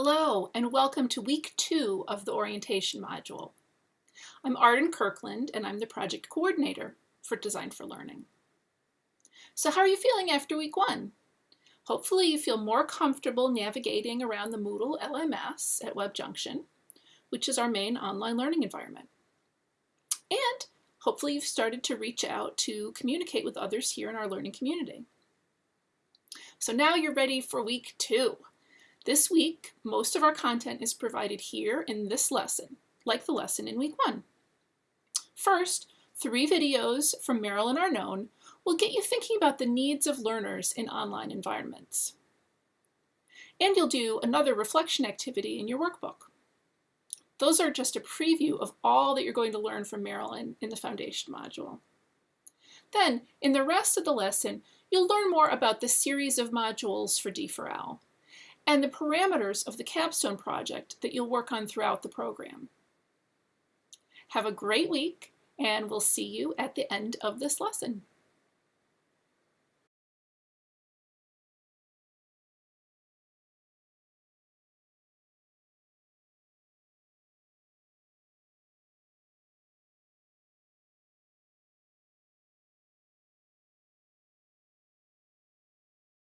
Hello, and welcome to week two of the orientation module. I'm Arden Kirkland, and I'm the project coordinator for Design for Learning. So how are you feeling after week one? Hopefully you feel more comfortable navigating around the Moodle LMS at WebJunction, which is our main online learning environment. And hopefully you've started to reach out to communicate with others here in our learning community. So now you're ready for week two. This week, most of our content is provided here in this lesson, like the lesson in week one. First, three videos from Marilyn Arnone will get you thinking about the needs of learners in online environments. And you'll do another reflection activity in your workbook. Those are just a preview of all that you're going to learn from Marilyn in the foundation module. Then, in the rest of the lesson, you'll learn more about the series of modules for D4L and the parameters of the capstone project that you'll work on throughout the program. Have a great week, and we'll see you at the end of this lesson.